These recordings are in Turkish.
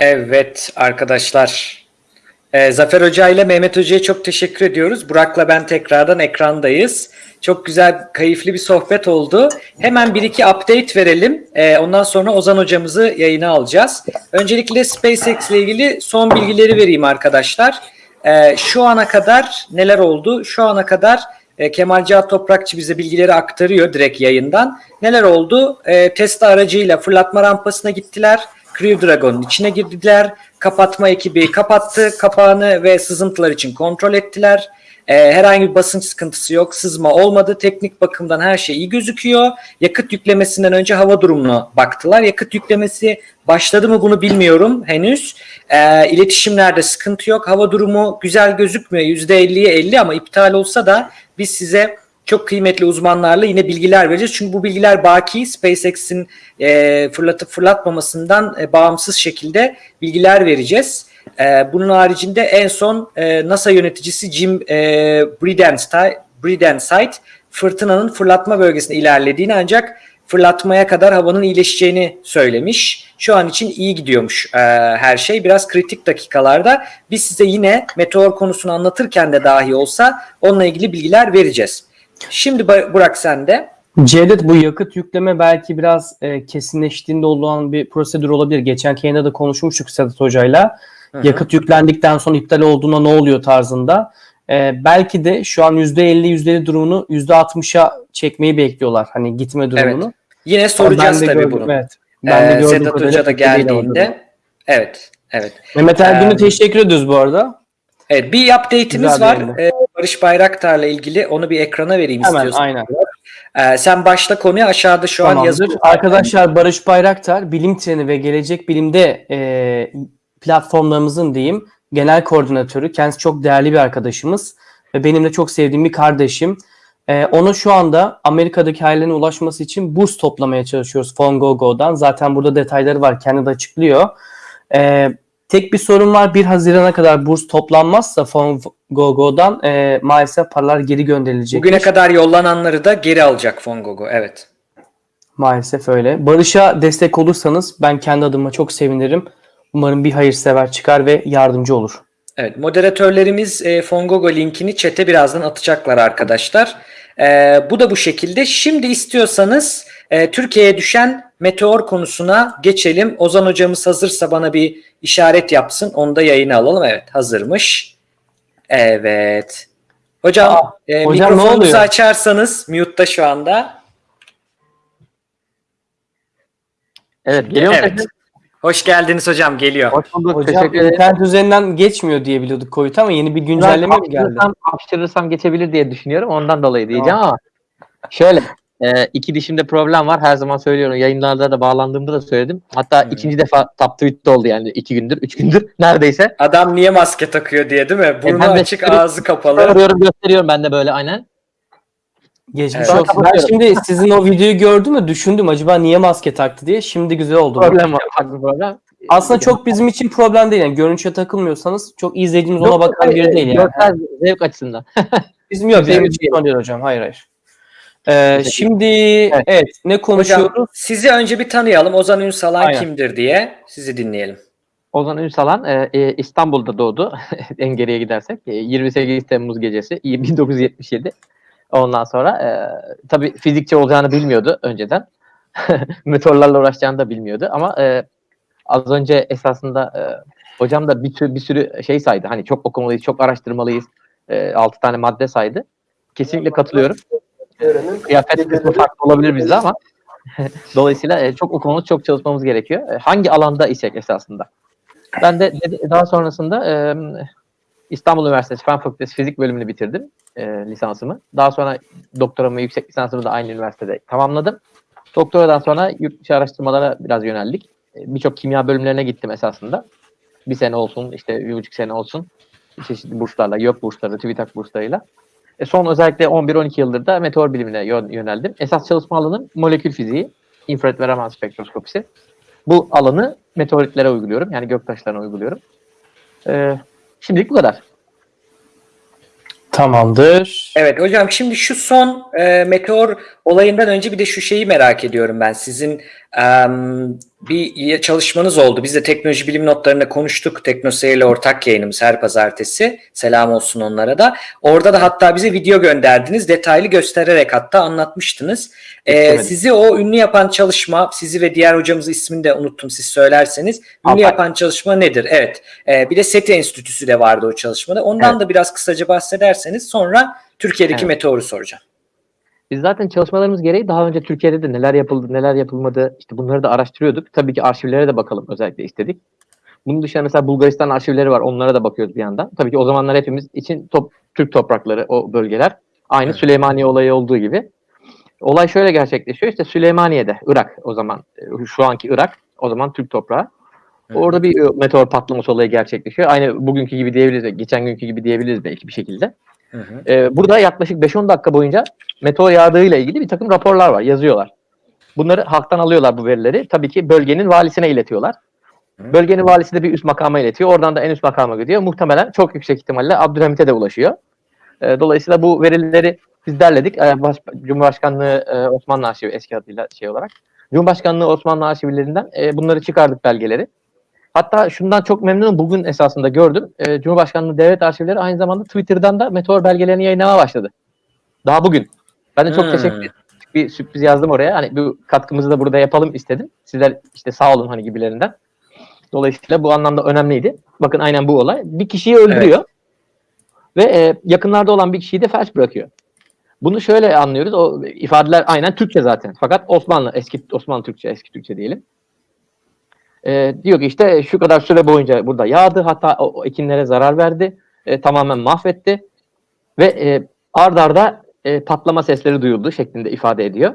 Evet arkadaşlar. Ee, Zafer Hoca ile Mehmet Hoca'ya çok teşekkür ediyoruz. Burak'la ben tekrardan ekrandayız. Çok güzel, keyifli bir sohbet oldu. Hemen bir iki update verelim. Ee, ondan sonra Ozan hocamızı yayına alacağız. Öncelikle SpaceX ile ilgili son bilgileri vereyim arkadaşlar. Ee, şu ana kadar neler oldu? Şu ana kadar e, Kemal Cihat Toprakçı bize bilgileri aktarıyor direkt yayından. Neler oldu? E, Tesla aracıyla fırlatma rampasına gittiler. Crew Dragon'un içine girdiler. Kapatma ekibi kapattı kapağını ve sızıntılar için kontrol ettiler. E, herhangi bir basınç sıkıntısı yok. Sızma olmadı. Teknik bakımdan her şey iyi gözüküyor. Yakıt yüklemesinden önce hava durumuna baktılar. Yakıt yüklemesi başladı mı bunu bilmiyorum henüz. E, iletişimlerde sıkıntı yok. Hava durumu güzel gözükmüyor. %50'ye 50 ama iptal olsa da biz size çok kıymetli uzmanlarla yine bilgiler vereceğiz. Çünkü bu bilgiler baki SpaceX'in e, fırlatıp fırlatmamasından e, bağımsız şekilde bilgiler vereceğiz. E, bunun haricinde en son e, NASA yöneticisi Jim e, Bridenstine, Bridenstine fırtınanın fırlatma bölgesine ilerlediğini ancak fırlatmaya kadar havanın iyileşeceğini söylemiş. Şu an için iyi gidiyormuş e, her şey. Biraz kritik dakikalarda biz size yine meteor konusunu anlatırken de dahi olsa onunla ilgili bilgiler vereceğiz. Şimdi Burak sende. Cevdet bu yakıt yükleme belki biraz e, kesinleştiğinde olan bir prosedür olabilir. Geçen yayında da konuşmuştuk Sedat Hoca'yla. Hı hı. Yakıt yüklendikten sonra iptal olduğuna ne oluyor tarzında. E, belki de şu an %50 %50 durumunu %60'a çekmeyi bekliyorlar. Hani gitme durumunu. Yine Ben soracağız de tabii gördüm, bunu. Evet. Ben de Ee, gördüğüm Sedat kadarıyla Hoca da geldiğinde. Evet, evet. Mehmet Ergün'ü Ee, teşekkür ediyoruz bu arada. Evet, bir update'imiz var. Ee, Barış Bayraktar'la ilgili. Onu bir ekrana vereyim Hemen istiyorsan. aynen. Ee, sen başla konuya aşağıda şu an Tamamdır. yazı. Arkadaşlar Barış Bayraktar Bilim Treni ve Gelecek Bilim'de e, platformlarımızın diyeyim genel koordinatörü. Kendisi çok değerli bir arkadaşımız ve benim de çok sevdiğim bir kardeşim. E, onu şu anda Amerika'daki ailelerine ulaşması için burs toplamaya çalışıyoruz Fongogo'dan. Zaten burada detayları var. Kendi de açıklıyor. E, tek bir sorun var. 1 Haziran'a kadar burs toplanmazsa Fongogo'dan e, maalesef paralar geri gönderilecek. Bugüne kadar yollananları da geri alacak Fongogo. Evet. Maalesef öyle. Barış'a destek olursanız ben kendi adıma çok sevinirim. Umarım bir hayırsever çıkar ve yardımcı olur. Evet, moderatörlerimiz e, Fongogo linkini chat'e birazdan atacaklar arkadaşlar. E, bu da bu şekilde. Şimdi istiyorsanız e, Türkiye'ye düşen meteor konusuna geçelim. Ozan hocamız hazırsa bana bir işaret yapsın. Onu da yayına alalım. Evet, hazırmış. Evet. Hocam, Aa, e, hocam mikrofonunuzu açarsanız mute'da şu anda. Evet geliyor Evet. Hoş geldiniz hocam. Geliyor. Hoş bulduk. Hocam Teşekkür ederim. internet üzerinden geçmiyor diye biliyorduk COVID ama yeni bir güncelleme mi geldi? Hapşırırsam, geçebilir diye düşünüyorum. Ondan dolayı diyeceğim ama şöyle e, iki dişimde problem var. Her zaman söylüyorum. Yayınlarda da bağlandığımda da söyledim. Hatta Hmm. ikinci defa top tweet'te oldu yani iki gündür, üç gündür neredeyse. Adam niye maske takıyor diye değil mi? Burnu ben de- açık, ağzı kapalı. Arıyorum gösteriyorum ben de böyle aynen. Geçmiş Evet. olsun. Ben şimdi sizin o videoyu gördüm ve düşündüm acaba niye maske taktı diye. Şimdi güzel oldu. Problem var. problem. Aslında çok bizim için problem değil. Yani görünüşe takılmıyorsanız çok izleyicimiz ona Yok, bakan biri değil yani. görsel zevk açısından. Bizim yok. Bizim Bizim için değil hocam. Hayır hayır. Ee, şimdi evet. ne konuşuyoruz? Hocam sizi önce bir tanıyalım. Ozan Ünsalan Aynen. kimdir diye sizi dinleyelim. Ozan Ünsalan e, e, İstanbul'da doğdu. en geriye gidersek. E, 28 Temmuz gecesi 1977. Ondan sonra e, tabii fizikçi olacağını bilmiyordu önceden. Meteorlarla uğraşacağını da bilmiyordu ama e, az önce esasında e, hocam da bir, tür, bir sürü şey saydı. Hani çok okumalıyız, çok araştırmalıyız. E, 6 tane madde saydı. Kesinlikle katılıyorum. Kıyafet kısmı farklı olabilir bizde ama dolayısıyla e, çok okumamız, çok çalışmamız gerekiyor. E, hangi alanda isek esasında. Ben de daha sonrasında e, İstanbul Üniversitesi Fen Fakültesi Fizik bölümünü bitirdim e, lisansımı. Daha sonra doktoramı, yüksek lisansımı da aynı üniversitede tamamladım. Doktoradan sonra yurt dışı araştırmalara biraz yöneldik. E, Birçok kimya bölümlerine gittim esasında. Bir sene olsun, işte bir buçuk sene olsun. Çeşitli burslarla, YÖK bursları, TÜBİTAK burslarıyla. E, son özellikle 11-12 yıldır da meteor bilimine yön- yöneldim. Esas çalışma alanım molekül fiziği, infrared ve Raman spektroskopisi. Bu alanı meteoritlere uyguluyorum. Yani göktaşlarına uyguluyorum. E, şimdilik bu kadar. Tamamdır. Evet hocam şimdi şu son e, meteor olayından önce bir de şu şeyi merak ediyorum ben. Sizin em, bir çalışmanız oldu. Biz de teknoloji bilim notlarında konuştuk. Teknoseyir ile ortak yayınımız her pazartesi. Selam olsun onlara da. Orada da hatta bize video gönderdiniz. Detaylı göstererek hatta anlatmıştınız. Ee, sizi o ünlü yapan çalışma, sizi ve diğer hocamızın ismini de unuttum siz söylerseniz. Ünlü Alpay. yapan çalışma nedir? Evet. Ee, bir de SETI Enstitüsü de vardı o çalışmada. Ondan Evet. da biraz kısaca bahsederseniz sonra Türkiye'deki Evet. meteoru soracağım. Biz zaten çalışmalarımız gereği daha önce Türkiye'de de neler yapıldı, neler yapılmadı işte bunları da araştırıyorduk. Tabii ki arşivlere de bakalım özellikle istedik. Bunun dışında mesela Bulgaristan arşivleri var. Onlara da bakıyoruz bir yandan. Tabii ki o zamanlar hepimiz için top, Türk toprakları o bölgeler. Aynı Evet. Süleymaniye olayı olduğu gibi. Olay şöyle gerçekleşiyor. İşte Süleymaniye'de, Irak o zaman, şu anki Irak, o zaman Türk toprağı. Orada bir meteor patlaması olayı gerçekleşiyor. Aynı bugünkü gibi diyebiliriz, geçen günkü gibi diyebiliriz belki bir şekilde. Hı hı. Ee, burada yaklaşık 5-10 dakika boyunca meteor yağdığıyla ilgili bir takım raporlar var, yazıyorlar. Bunları halktan alıyorlar bu verileri. Tabii ki bölgenin valisine iletiyorlar. Hı. Bölgenin valisi de bir üst makama iletiyor. Oradan da en üst makama gidiyor. Muhtemelen çok yüksek ihtimalle Abdülhamit'e de ulaşıyor. Ee, dolayısıyla bu verileri biz derledik. Ee, Baş- Cumhurbaşkanlığı e, Osmanlı Arşivi eski adıyla şey olarak. Cumhurbaşkanlığı Osmanlı arşivlerinden e, bunları çıkardık belgeleri. Hatta şundan çok memnunum. Bugün esasında gördüm. E, Cumhurbaşkanlığı Devlet Arşivleri aynı zamanda Twitter'dan da meteor belgelerini yayınlamaya başladı. Daha bugün. Ben de çok Hmm. teşekkür ederim. Bir sürpriz yazdım oraya. Hani bu katkımızı da burada yapalım istedim. Sizler işte sağ olun hani gibilerinden. Dolayısıyla bu anlamda önemliydi. Bakın aynen bu olay. Bir kişiyi öldürüyor. Ve e, yakınlarda olan bir kişiyi de felç bırakıyor. Bunu şöyle anlıyoruz. O ifadeler aynen Türkçe zaten. Fakat Osmanlı, eski Osmanlı Türkçe, eski Türkçe diyelim. E, diyor ki işte şu kadar süre boyunca burada yağdı. Hatta o, o ekinlere zarar verdi. E, tamamen mahvetti. Ve e, ard arda e, patlama sesleri duyuldu şeklinde ifade ediyor.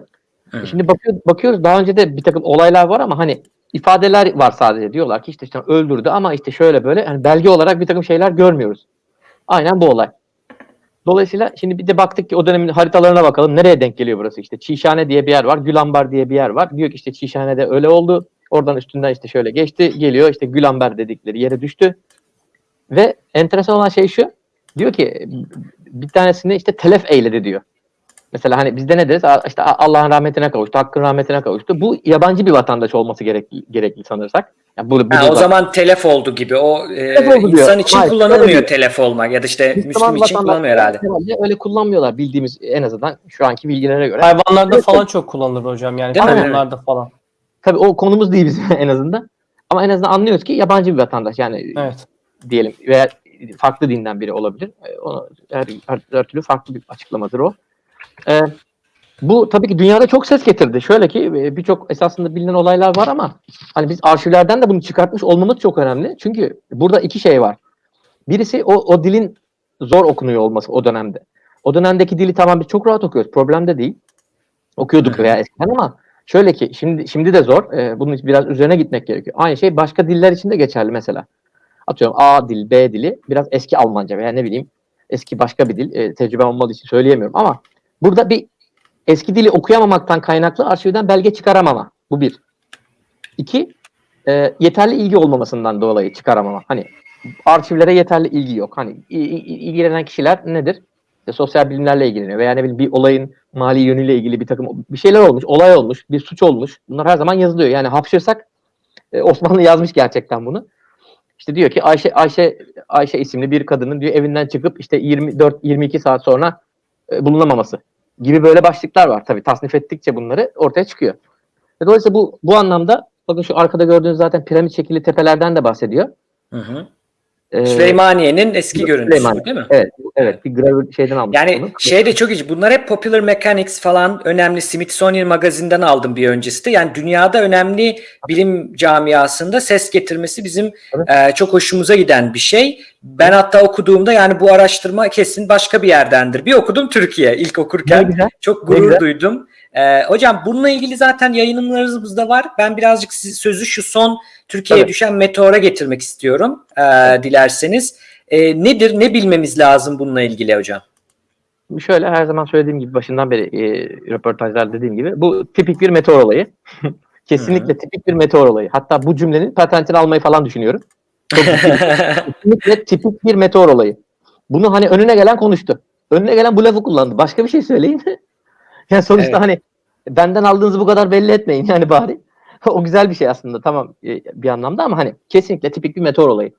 Hı. Şimdi bakıyor, bakıyoruz daha önce de bir takım olaylar var ama hani ifadeler var sadece. Diyorlar ki işte, işte öldürdü ama işte şöyle böyle hani belge olarak bir takım şeyler görmüyoruz. Aynen bu olay. Dolayısıyla şimdi bir de baktık ki o dönemin haritalarına bakalım. Nereye denk geliyor burası? İşte Çişhane diye bir yer var. Gülambar diye bir yer var. Diyor ki işte Çişhane'de öyle oldu. Oradan üstünden işte şöyle geçti. Geliyor işte Gülambar dedikleri yere düştü. Ve enteresan olan şey şu. Diyor ki bir tanesini işte telef eyledi diyor. Mesela hani bizde ne deriz? İşte Allah'ın rahmetine kavuştu, hakkın rahmetine kavuştu. Bu yabancı bir vatandaş olması gerekli, gerekli sanırsak. Yani bu, bu Ha, o zaman telef oldu gibi. O e, Telef diyor. insan için Hayır, kullanılmıyor telef olmak ya da işte Müslüman Müslüm için kullanılmıyor herhalde. Öyle kullanmıyorlar bildiğimiz en azından şu anki bilgilere göre. Hayvanlarda falan çok kullanılır hocam. Yani Değil mi? hayvanlarda falan. Tabii o konumuz değil bizim en azından. Ama en azından anlıyoruz ki yabancı bir vatandaş yani Evet. diyelim veya farklı dinden biri olabilir. E, Onu her, her, her türlü farklı bir açıklamadır o. E, bu tabii ki dünyada çok ses getirdi. Şöyle ki e, birçok esasında bilinen olaylar var ama hani biz arşivlerden de bunu çıkartmış olmamız çok önemli. Çünkü burada iki şey var. Birisi o, o dilin zor okunuyor olması o dönemde. O dönemdeki dili tamam biz çok rahat okuyoruz. Problem de değil. Okuyorduk veya eskiden ama şöyle ki şimdi şimdi de zor. E, bunun biraz üzerine gitmek gerekiyor. Aynı şey başka diller için de geçerli mesela. Atıyorum A dil, B dili biraz eski Almanca veya ne bileyim eski başka bir dil. E, tecrübem olmadığı için söyleyemiyorum ama burada bir eski dili okuyamamaktan kaynaklı arşivden belge çıkaramama. Bu bir. İki, e, yeterli ilgi olmamasından dolayı çıkaramama. Hani arşivlere yeterli ilgi yok. Hani ilgilenen kişiler nedir? İşte sosyal bilimlerle ilgileniyor veya ne bileyim bir olayın mali yönüyle ilgili bir takım bir şeyler olmuş, olay olmuş, bir suç olmuş. Bunlar her zaman yazılıyor. Yani hapşırsak e, Osmanlı yazmış gerçekten bunu. İşte diyor ki Ayşe Ayşe Ayşe isimli bir kadının diyor evinden çıkıp işte 24 22 saat sonra e, bulunamaması gibi böyle başlıklar var. Tabii tasnif ettikçe bunları ortaya çıkıyor. Ve dolayısıyla bu bu anlamda bakın şu arkada gördüğünüz zaten piramit şekilli tepelerden de bahsediyor. Hı hı. Ee, Süleymaniye'nin eski görüntüsü Süleyman. değil mi? Evet, evet bir gravür şeyden almış. Yani bunu. şey de çok ilginç. Bunlar hep Popular Mechanics falan önemli Smithsonian magazinden aldım bir öncesi de. Yani dünyada önemli bilim camiasında ses getirmesi bizim e, çok hoşumuza giden bir şey. Ben hatta okuduğumda yani bu araştırma kesin başka bir yerdendir. Bir okudum Türkiye ilk okurken. güzel. Çok gurur güzel. duydum. Ee, hocam bununla ilgili zaten yayınlarımız da var. Ben birazcık sözü şu son Türkiye'ye Tabii. düşen meteora getirmek istiyorum ee, dilerseniz. Ee, nedir, ne bilmemiz lazım bununla ilgili hocam? Şöyle her zaman söylediğim gibi başından beri e, röportajlar dediğim gibi bu tipik bir meteor olayı. Kesinlikle tipik bir meteor olayı. Hatta bu cümlenin patentini almayı falan düşünüyorum. Kesinlikle tipik bir meteor olayı. Bunu hani önüne gelen konuştu. Önüne gelen bu lafı kullandı. Başka bir şey söyleyin. Yani sonuçta Evet. hani benden aldığınızı bu kadar belli etmeyin yani bari. o güzel bir şey aslında tamam e, bir anlamda ama hani kesinlikle tipik bir meteor olayı.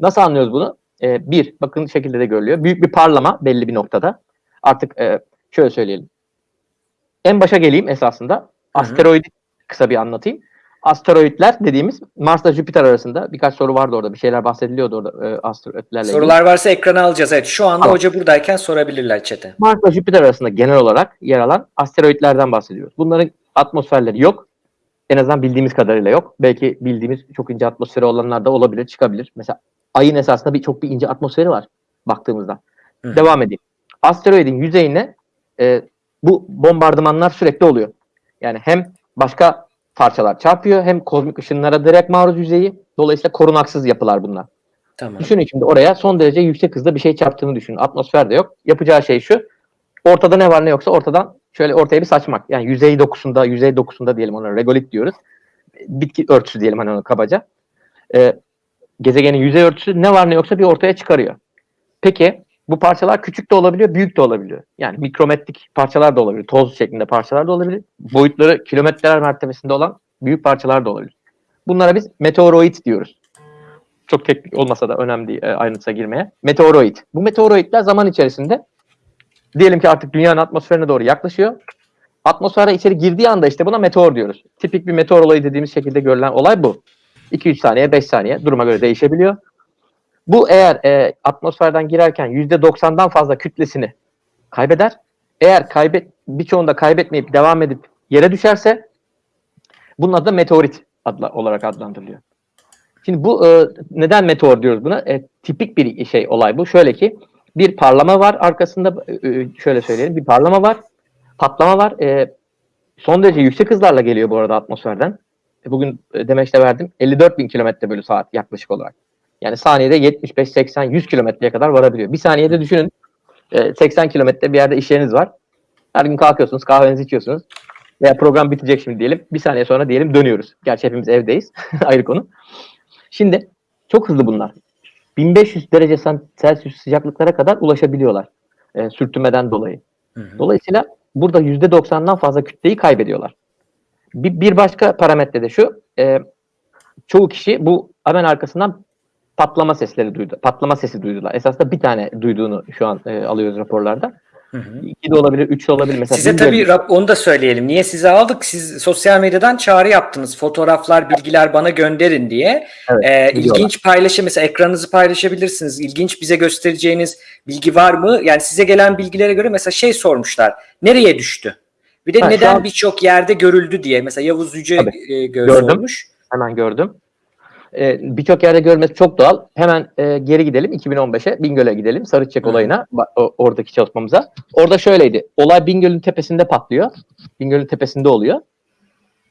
Nasıl anlıyoruz bunu? E, bir, bakın şekilde de görülüyor. Büyük bir parlama belli bir noktada. Artık e, şöyle söyleyelim. En başa geleyim esasında. Asteroidi kısa bir anlatayım. Asteroidler dediğimiz Mars'la Jüpiter arasında birkaç soru vardı orada. Bir şeyler bahsediliyordu orada e, asteroidlerle ilgili. Sorular varsa ekrana alacağız. Evet şu anda Tamam. hoca buradayken sorabilirler çete. Mars'la Jüpiter arasında genel olarak yer alan asteroidlerden bahsediyoruz. Bunların atmosferleri yok. En azından bildiğimiz kadarıyla yok. Belki bildiğimiz çok ince atmosferi olanlar da olabilir, çıkabilir. Mesela Ay'ın esasında bir çok bir ince atmosferi var baktığımızda. Hı. Devam edeyim. Asteroidin yüzeyine e, bu bombardımanlar sürekli oluyor. Yani hem başka parçalar çarpıyor hem kozmik ışınlara direkt maruz yüzeyi. Dolayısıyla korunaksız yapılar bunlar. Tamam. Düşünün şimdi oraya son derece yüksek hızda bir şey çarptığını düşünün. Atmosfer de yok. Yapacağı şey şu. Ortada ne var ne yoksa ortadan şöyle ortaya bir saçmak. Yani yüzey dokusunda, yüzey dokusunda diyelim ona regolit diyoruz. Bitki örtüsü diyelim hani onu kabaca. Ee, gezegenin yüzey örtüsü ne var ne yoksa bir ortaya çıkarıyor. Peki bu parçalar küçük de olabiliyor, büyük de olabiliyor. Yani mikrometrik parçalar da olabilir, toz şeklinde parçalar da olabilir. Boyutları kilometreler mertebesinde olan büyük parçalar da olabilir. Bunlara biz meteoroid diyoruz çok teknik olmasa da önemli değil ayrıntıya girmeye. Meteoroid. Bu meteoroidler zaman içerisinde diyelim ki artık dünyanın atmosferine doğru yaklaşıyor. Atmosfere içeri girdiği anda işte buna meteor diyoruz. Tipik bir meteor olayı dediğimiz şekilde görülen olay bu. 2-3 saniye, 5 saniye duruma göre değişebiliyor. Bu eğer e, atmosferden girerken %90'dan fazla kütlesini kaybeder. Eğer kaybet birçoğunda kaybetmeyip devam edip yere düşerse bunun adı meteorit adla, olarak adlandırılıyor. Şimdi bu e, neden meteor diyoruz buna? E, tipik bir şey olay bu. Şöyle ki bir parlama var arkasında e, e, şöyle söyleyelim bir parlama var. Patlama var. E, son derece yüksek hızlarla geliyor bu arada atmosferden. E, bugün e, demeçte verdim. 54 bin kilometre bölü saat yaklaşık olarak. Yani saniyede 75, 80, 100 kilometreye kadar varabiliyor. Bir saniyede düşünün e, 80 kilometre bir yerde iş var. Her gün kalkıyorsunuz, kahvenizi içiyorsunuz. Veya program bitecek şimdi diyelim. Bir saniye sonra diyelim dönüyoruz. Gerçi hepimiz evdeyiz. Ayrı konu. Şimdi çok hızlı bunlar. 1500 derece Celsius sıcaklıklara kadar ulaşabiliyorlar. E, sürtünmeden dolayı. Hı hı. Dolayısıyla burada %90'dan fazla kütleyi kaybediyorlar. Bir, bir başka parametre de şu. e, çoğu kişi bu hemen arkasından patlama sesleri duydu. Patlama sesi duydular. Esasında bir tane duyduğunu şu an e, alıyoruz raporlarda. Hı hı. İki de olabilir, üç de olabilir. Mesela Size tabii rap- onu da söyleyelim. Niye size aldık? Siz sosyal medyadan çağrı yaptınız. Fotoğraflar, bilgiler bana gönderin diye. Evet, Ee, ilginç paylaşım mesela ekranınızı paylaşabilirsiniz. İlginç bize göstereceğiniz bilgi var mı? Yani size gelen bilgilere göre mesela şey sormuşlar. Nereye düştü? Bir de Ha, neden an- birçok yerde görüldü diye. Mesela Yavuz Yüce Tabii, e, gö- gördüm. sormuş. Hemen gördüm. Ee, Birçok yerde görmesi çok doğal. Hemen e, geri gidelim 2015'e. Bingöl'e gidelim. Sarıçek Hı. olayına. o- oradaki çalışmamıza. Orada şöyleydi. Olay Bingöl'ün tepesinde patlıyor. Bingöl'ün tepesinde oluyor.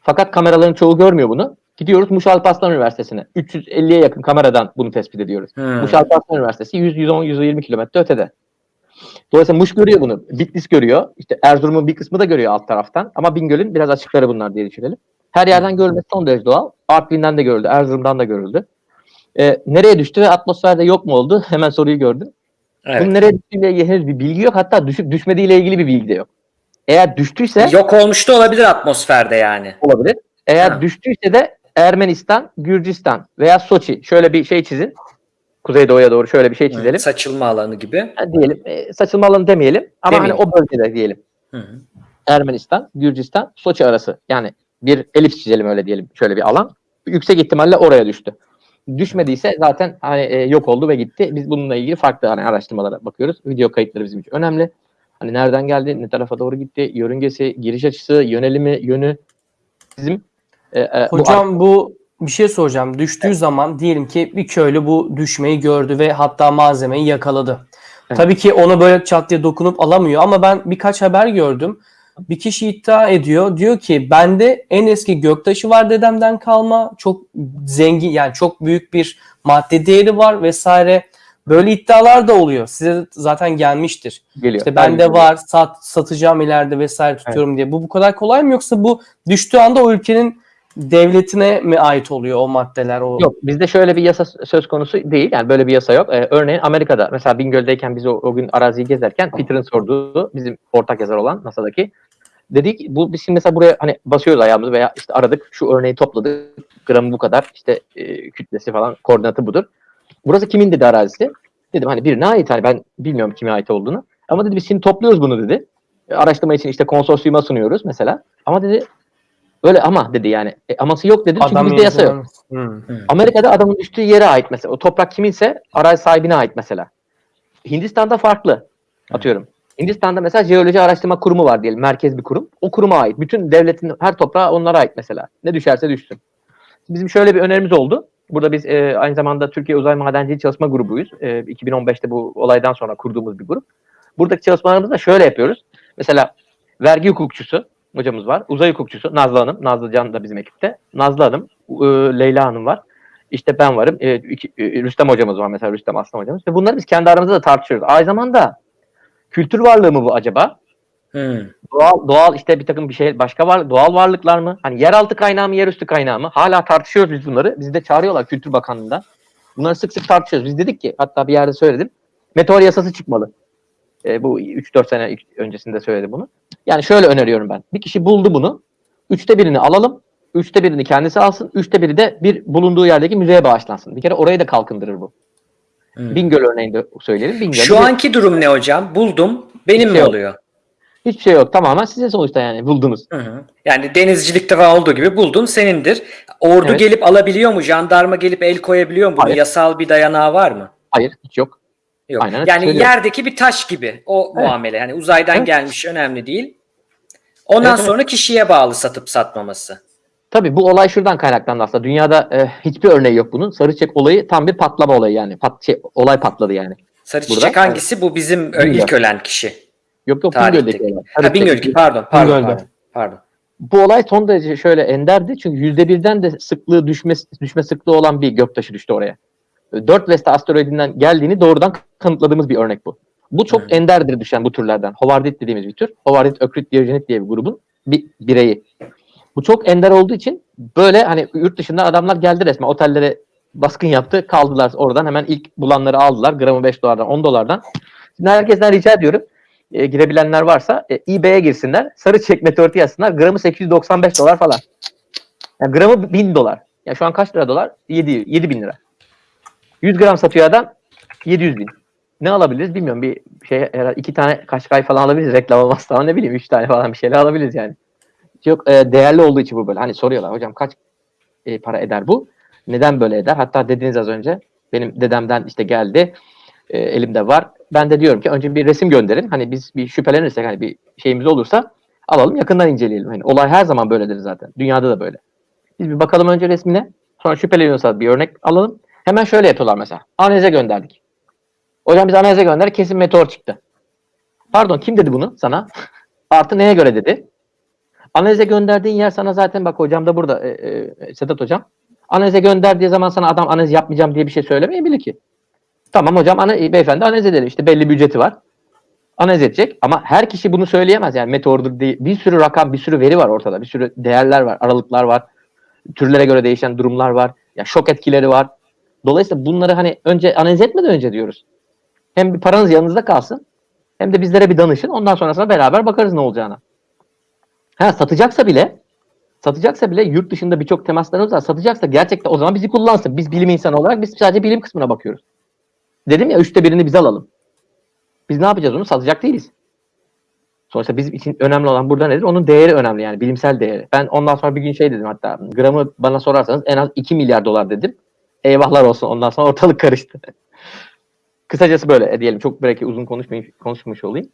Fakat kameraların çoğu görmüyor bunu. Gidiyoruz Muş Alparslan Üniversitesi'ne. 350'ye yakın kameradan bunu tespit ediyoruz. Hmm. Muş Alparslan Üniversitesi 100, 110, 120 kilometre ötede. Dolayısıyla Muş görüyor bunu. Bitlis görüyor. İşte Erzurum'un bir kısmı da görüyor alt taraftan. Ama Bingöl'ün biraz açıkları bunlar diye düşünelim. Her yerden görülmesi son derece doğal. Artvin'den de görüldü. Erzurum'dan da görüldü. Ee, nereye düştü ve atmosferde yok mu oldu? Hemen soruyu gördüm. Evet. Bunun nereye düştüğüyle ilgili henüz bir bilgi yok. Hatta düşüp düşmediğiyle ilgili bir bilgi de yok. Eğer düştüyse Yok olmuş da olabilir atmosferde yani. olabilir. Eğer Ha. düştüyse de Ermenistan, Gürcistan veya Soçi. Şöyle bir şey çizin. Kuzeydoğuya doğru şöyle bir şey çizelim. Saçılma alanı gibi. Ha, diyelim e, saçılma alanı demeyelim ama Demeyelim. hani o bölgede diyelim. Hı hı. Ermenistan, Gürcistan, Soçi arası. Yani bir elips çizelim öyle diyelim. Şöyle bir alan. Yüksek ihtimalle oraya düştü. Düşmediyse zaten hani e, yok oldu ve gitti. Biz bununla ilgili farklı hani araştırmalara bakıyoruz. Video kayıtları bizim için önemli. Hani nereden geldi, ne tarafa doğru gitti, yörüngesi, giriş açısı, yönelimi, yönü bizim e, e, bu Hocam bu bir şey soracağım. Düştüğü zaman diyelim ki bir köylü bu düşmeyi gördü ve hatta malzemeyi yakaladı. Evet. Tabii ki onu böyle çat diye dokunup alamıyor ama ben birkaç haber gördüm. Bir kişi iddia ediyor. Diyor ki bende en eski göktaşı var dedemden kalma. Çok zengin yani çok büyük bir madde değeri var vesaire. Böyle iddialar da oluyor. Size zaten gelmiştir. geliyor. İşte bende Aynen. var, sat, satacağım ileride vesaire tutuyorum diye. Bu bu kadar kolay mı yoksa bu düştüğü anda o ülkenin devletine mi ait oluyor o maddeler? O... Yok bizde şöyle bir yasa söz konusu değil. Yani böyle bir yasa yok. Ee, örneğin Amerika'da mesela Bingöl'deyken biz o, o gün araziyi gezerken Peter'ın sorduğu bizim ortak yazar olan NASA'daki Dedik bu biz şimdi mesela buraya hani basıyoruz ayağımızı veya işte aradık şu örneği topladık. Gramı bu kadar işte e, kütlesi falan koordinatı budur. Burası kimin dedi arazisi? Dedim hani birine ait hani ben bilmiyorum kime ait olduğunu. Ama dedi biz şimdi topluyoruz bunu dedi. E, Araştırma için işte konsorsiyuma sunuyoruz mesela. Ama dedi öyle ama dedi yani. E, aması yok dedi çünkü bizde yasa yok. Hmm. Amerika'da adamın düştüğü yere ait mesela. O toprak kiminse arazi sahibine ait mesela. Hindistan'da farklı. Atıyorum. Hindistan'da mesela jeoloji araştırma kurumu var diyelim. Merkez bir kurum. O kuruma ait. Bütün devletin her toprağı onlara ait mesela. Ne düşerse düşsün. Bizim şöyle bir önerimiz oldu. Burada biz e, aynı zamanda Türkiye Uzay Madenciliği Çalışma Grubuyuz. E, 2015'te bu olaydan sonra kurduğumuz bir grup. Buradaki çalışmalarımızı da şöyle yapıyoruz. Mesela vergi hukukçusu hocamız var. Uzay hukukçusu Nazlı Hanım. Nazlı Can da bizim ekipte. Nazlı Hanım, e, Leyla Hanım var. İşte ben varım. E, iki- e, Rüstem hocamız var mesela Rüstem Aslan hocamız. Ve bunları biz kendi aramızda da tartışıyoruz. Aynı zamanda kültür varlığı mı bu acaba? Hmm. Doğal, doğal işte bir takım bir şey başka var doğal varlıklar mı? Hani yeraltı kaynağı mı yerüstü kaynağı mı? Hala tartışıyoruz biz bunları. Bizi de çağırıyorlar Kültür Bakanlığı'ndan. Bunları sık sık tartışıyoruz. Biz dedik ki hatta bir yerde söyledim. Meteor yasası çıkmalı. E, bu 3-4 sene öncesinde söyledim bunu. Yani şöyle öneriyorum ben. Bir kişi buldu bunu. Üçte birini alalım. Üçte birini kendisi alsın. Üçte biri de bir bulunduğu yerdeki müzeye bağışlansın. Bir kere orayı da kalkındırır bu. Hmm. Bingöl örneğinde söyleyelim. Bingöl'de Şu bir- anki durum ne hocam? Buldum. Benim mi Yok. oluyor? hiçbir şey yok. Tamamen size sonuçta yani buldunuz. Hı hı. Yani denizcilikte falan olduğu gibi buldun senindir. Ordu Evet. gelip alabiliyor mu? Jandarma gelip el koyabiliyor mu? Bunun Hayır. yasal bir dayanağı var mı? Hayır hiç yok. Yok. Aynen, yani söylüyorum. yerdeki bir taş gibi o Evet. muamele. Hani uzaydan Evet. gelmiş önemli değil. Ondan Evet, evet. sonra kişiye bağlı satıp satmaması. Tabii bu olay şuradan kaynaklandı aslında. Dünyada e, hiçbir örneği yok bunun. Sarı çiçek olayı tam bir patlama olayı yani. Pat, şey, olay patladı yani. Sarı Burada- çiçek hangisi? Bu bizim ö- Bingöl. ilk ölen kişi. Yok yok. Bingöl'deki. Sarı Ha, Bingöl çiçek. gibi pardon. Pardon. Bingöl'de. Pardon. pardon. Bu olay son derece şöyle enderdi. Çünkü yüzde birden de sıklığı düşme, düşme sıklığı olan bir göktaşı düştü oraya. 4 Vesta asteroidinden geldiğini doğrudan kanıtladığımız bir örnek bu. Bu çok Hı. enderdir düşen bu türlerden. Hovardit dediğimiz bir tür. Hovardit ökrit diyojenit diye bir grubun bir bireyi. Bu çok ender olduğu için böyle hani yurt dışından adamlar geldi resmen otellere baskın yaptı. Kaldılar oradan hemen ilk bulanları aldılar. Gramı 5 dolardan 10 dolardan. Şimdi herkesten rica ediyorum. E, girebilenler varsa e, eBay'e girsinler. Sarı çek meteoriti yazsınlar. Gramı 895 dolar falan. Yani gramı 1000 dolar. Ya şu an kaç lira dolar? 7, 7 bin lira. 100 gram satıyor adam 700 bin. Ne alabiliriz bilmiyorum. Bir şey herhalde iki tane kaşkay falan alabiliriz. Reklam olmazsa ama ne bileyim üç tane falan bir şeyler alabiliriz yani. Çok e, değerli olduğu için bu böyle. Hani soruyorlar hocam kaç e, para eder bu? Neden böyle eder? Hatta dediniz az önce benim dedemden işte geldi. E, elimde var. Ben de diyorum ki önce bir resim gönderin. Hani biz bir şüphelenirsek hani bir şeyimiz olursa alalım yakından inceleyelim. Hani olay her zaman böyledir zaten. Dünyada da böyle. Biz bir bakalım önce resmine. Sonra şüpheleniyorsa bir örnek alalım. Hemen şöyle yapıyorlar mesela. Analize gönderdik. Hocam biz analize gönderdik. Kesin meteor çıktı. Pardon kim dedi bunu sana? Artı neye göre dedi? Analize gönderdiğin yer sana zaten bak hocam da burada e, e, Sedat hocam. Analize gönderdiği zaman sana adam analiz yapmayacağım diye bir şey söylemeyebilir ki. Tamam hocam ana, e, beyefendi analiz edelim. İşte belli bir ücreti var. Analiz edecek ama her kişi bunu söyleyemez. Yani meteordur değil. Bir sürü rakam, bir sürü veri var ortada. Bir sürü değerler var, aralıklar var. Türlere göre değişen durumlar var. Ya şok etkileri var. Dolayısıyla bunları hani önce analiz etmeden önce diyoruz. Hem bir paranız yanınızda kalsın hem de bizlere bir danışın. Ondan sonrasında beraber bakarız ne olacağına. Ha satacaksa bile satacaksa bile yurt dışında birçok temaslarımız var. Satacaksa gerçekten o zaman bizi kullansın. Biz bilim insanı olarak biz sadece bilim kısmına bakıyoruz. Dedim ya üçte birini biz alalım. Biz ne yapacağız onu? Satacak değiliz. Sonuçta bizim için önemli olan burada nedir? Onun değeri önemli yani bilimsel değeri. Ben ondan sonra bir gün şey dedim hatta gramı bana sorarsanız en az 2 milyar dolar dedim. Eyvahlar olsun ondan sonra ortalık karıştı. Kısacası böyle e, diyelim. Çok belki uzun konuşmayayım, konuşmuş olayım.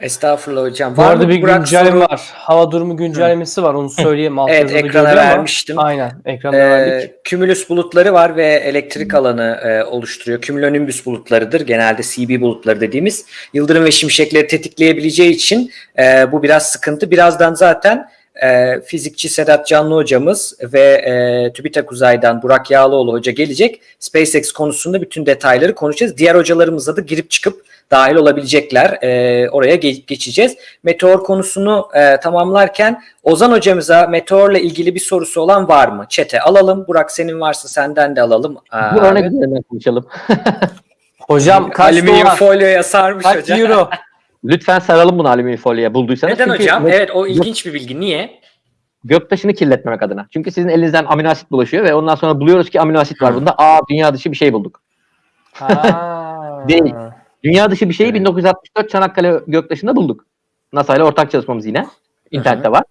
Estağfurullah hocam. Bu Var arada mı bir güncelleme soru? var. Hava durumu güncellemesi var. Onu söyleyeyim. Alt Evet, ekrana görüyor ama- vermiştim. Aynen. Ekranda Ee, verdik. kümülüs bulutları var ve elektrik alanı e, oluşturuyor. Kümülonimbüs bulutlarıdır. Genelde CB bulutları dediğimiz. Yıldırım ve şimşekleri tetikleyebileceği için e, bu biraz sıkıntı. Birazdan zaten e, fizikçi Sedat Canlı hocamız ve e, TÜBİTAK Uzay'dan Burak Yağlıoğlu hoca gelecek. SpaceX konusunda bütün detayları konuşacağız. Diğer hocalarımızla da girip çıkıp dahil olabilecekler. E, oraya ge- geçeceğiz. Meteor konusunu e, tamamlarken Ozan hocamıza meteorla ilgili bir sorusu olan var mı? Çete alalım. Burak senin varsa senden de alalım. Aa, Bu örnek üzerinden konuşalım. Hocam kaç Alüminyum dolar? folyoya sarmış Kaç hocam. euro? Lütfen saralım bunu alüminyum folyoya bulduysanız. Neden Çünkü hocam? Evet o ilginç bir bilgi. Niye? Göktaşını kirletmemek adına. Çünkü sizin elinizden amino asit bulaşıyor ve ondan sonra buluyoruz ki amino asit var bunda. Aa dünya dışı bir şey bulduk. Ha. Değil. Dünya dışı bir şeyi Evet. 1964 Çanakkale Göktaşı'nda bulduk. NASA ile ortak çalışmamız yine. İnternette var.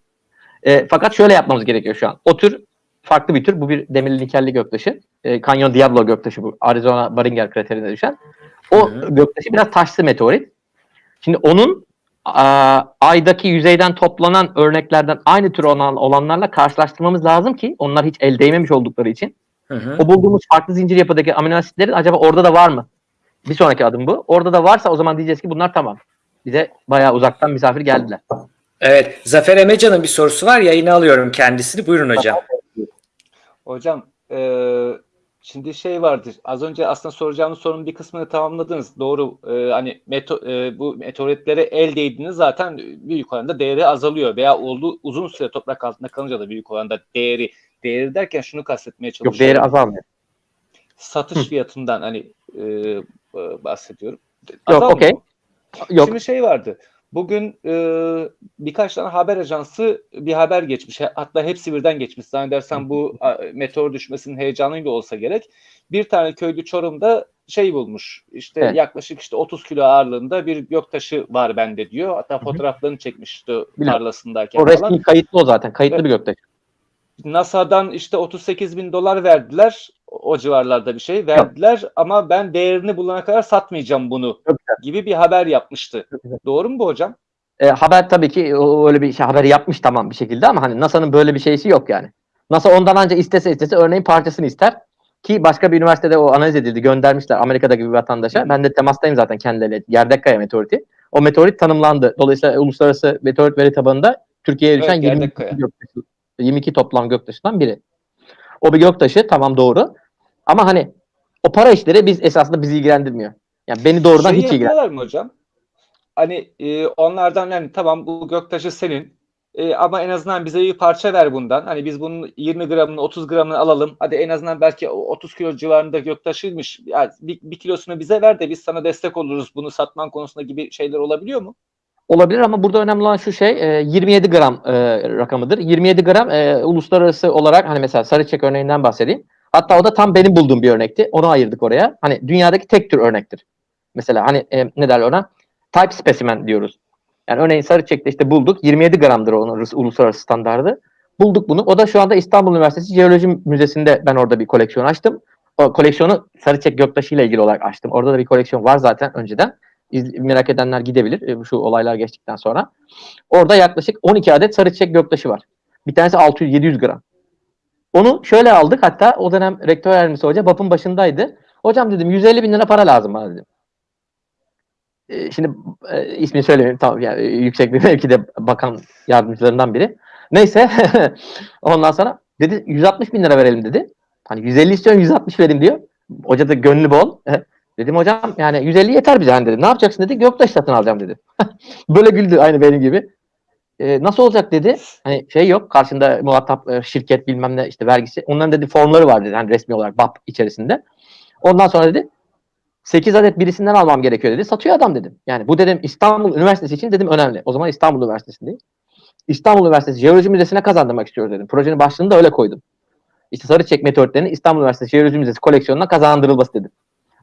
E, fakat şöyle yapmamız gerekiyor şu an. O tür farklı bir tür. Bu bir demirli nikelli göktaşı. E, Canyon Diablo göktaşı bu. Arizona Baringer kraterine düşen. O Hı hı. göktaşı biraz taşlı meteorit. Şimdi onun a, aydaki yüzeyden toplanan örneklerden aynı tür olan, olanlarla karşılaştırmamız lazım ki onlar hiç el değmemiş oldukları için. Hı hı. O bulduğumuz farklı zincir yapıdaki amino asitlerin acaba orada da var mı? Bir sonraki adım bu. Orada da varsa o zaman diyeceğiz ki bunlar tamam. Bize bayağı uzaktan misafir geldiler. Evet. Zafer Emecan'ın bir sorusu var. Yayına alıyorum kendisini. Buyurun hocam. Hocam eee, şimdi şey vardır. Az önce aslında soracağımız sorunun bir kısmını tamamladınız. Doğru. Eee, hani meto, eee, bu meteoritlere el değdiğiniz zaten büyük oranda değeri azalıyor veya olduğu uzun süre toprak altında kalınca da büyük oranda değeri değeri derken şunu kastetmeye çalışıyorum. Yok değeri azalmıyor. Satış fiyatından hani eee, e, bahsediyorum. Yok okey. Yok. Şimdi şey vardı. Bugün e, birkaç tane haber ajansı bir haber geçmiş. Hatta hepsi birden geçmiş. Zannedersem bu a, meteor düşmesinin heyecanıyla olsa gerek. Bir tane köylü Çorum'da şey bulmuş. İşte Evet. yaklaşık işte 30 kilo ağırlığında bir göktaşı var bende diyor. Hatta fotoğraflarını çekmişti tarlasındayken O resmi kayıtlı o zaten. Kayıtlı bir göktaş. NASA'dan işte 38 bin dolar verdiler. O civarlarda bir şey verdiler ama ben değerini bulana kadar satmayacağım bunu güzel. gibi bir haber yapmıştı. Güzel. Doğru mu bu hocam? E, haber tabii ki öyle bir şey haberi yapmış tamam bir şekilde ama hani NASA'nın böyle bir şeysi yok yani. NASA ondan önce istese istese örneğin parçasını ister ki başka bir üniversitede o analiz edildi göndermişler Amerika'daki bir vatandaşa. Ben de temastayım zaten kendileriyle. Gerdekkaya meteoriti. O meteorit tanımlandı. Dolayısıyla uluslararası meteorit veri tabanında Türkiye'ye düşen Evet, 22, Gerdekkaya. Göktaşı, 22 toplam göktaşından biri. O bir göktaşı tamam doğru. Ama hani o para işleri biz esasında bizi ilgilendirmiyor. Yani beni doğrudan Şey hiç ilgilendirmiyor. mı hocam? Hani e, onlardan yani tamam bu göktaşı senin e, ama en azından bize bir parça ver bundan. Hani biz bunun 20 gramını 30 gramını alalım. Hadi en azından belki o 30 kilo civarında göktaşıymış. Yani bir, bir kilosunu bize ver de biz sana destek oluruz bunu satman konusunda gibi şeyler olabiliyor mu? Olabilir ama burada önemli olan şu şey e, 27 gram e, rakamıdır. 27 gram e, uluslararası olarak hani mesela Sarıçek örneğinden bahsedeyim. Hatta o da tam benim bulduğum bir örnekti. Onu ayırdık oraya. Hani dünyadaki tek tür örnektir. Mesela hani e, ne derler ona? Type specimen diyoruz. Yani örneğin Sarıçek'te işte bulduk. 27 gramdır onun uluslararası standardı. Bulduk bunu. O da şu anda İstanbul Üniversitesi Jeoloji Müzesi'nde ben orada bir koleksiyon açtım. O koleksiyonu Sarıçek Göktaşı ile ilgili olarak açtım. Orada da bir koleksiyon var zaten önceden. Merak edenler gidebilir e, şu olaylar geçtikten sonra. Orada yaklaşık 12 adet sarı çiçek göktaşı var. Bir tanesi 600-700 gram. Onu şöyle aldık hatta o dönem rektör yardımcısı hoca BAP'ın başındaydı. Hocam dedim 150 bin lira para lazım bana dedim. E, şimdi e, ismini söylemeyeyim tamam yani e, yüksek bir mevkide bakan yardımcılarından biri. Neyse ondan sonra dedi 160 bin lira verelim dedi. Hani 150 istiyorum 160 verin diyor. Hoca da gönlü bol. Dedim hocam yani 150 yeter bize hani dedi. Ne yapacaksın dedi. Göktaş satın alacağım dedi. Böyle güldü aynı benim gibi. Ee, nasıl olacak dedi. Hani şey yok karşında muhatap e, şirket bilmem ne işte vergisi. Onların dedi formları var dedi. Hani resmi olarak BAP içerisinde. Ondan sonra dedi 8 adet birisinden almam gerekiyor dedi. Satıyor adam dedim. Yani bu dedim İstanbul Üniversitesi için dedim önemli. O zaman İstanbul Üniversitesi'ndeyim. İstanbul Üniversitesi Jeoloji Müzesi'ne kazandırmak istiyoruz dedim. Projenin başlığını da öyle koydum. İşte Sarıçek meteoritlerinin İstanbul Üniversitesi Jeoloji Müzesi koleksiyonuna kazandırılması dedim.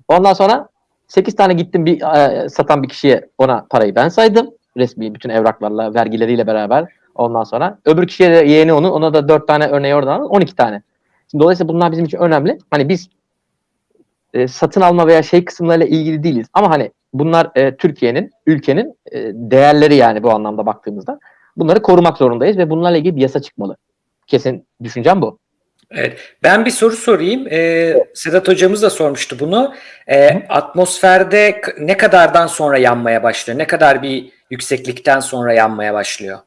Ondan sonra 8 tane gittim bir e, satan bir kişiye ona parayı ben saydım. Resmi bütün evraklarla, vergileriyle beraber. Ondan sonra öbür kişiye de yeğeni onu, ona da 4 tane örneği oradan aldım. 12 tane. Şimdi dolayısıyla bunlar bizim için önemli. Hani biz e, satın alma veya şey kısımlarıyla ilgili değiliz. Ama hani bunlar e, Türkiye'nin, ülkenin e, değerleri yani bu anlamda baktığımızda. Bunları korumak zorundayız ve bunlarla ilgili bir yasa çıkmalı. Kesin düşüncem bu. Evet. Ben bir soru sorayım. Ee, Sedat hocamız da sormuştu bunu. Ee, atmosferde ne kadardan sonra yanmaya başlıyor? Ne kadar bir yükseklikten sonra yanmaya başlıyor?